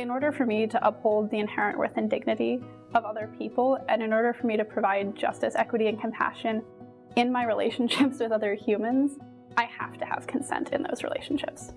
In order for me to uphold the inherent worth and dignity of other people, and in order for me to provide justice, equity, and compassion in my relationships with other humans, I have to have consent in those relationships.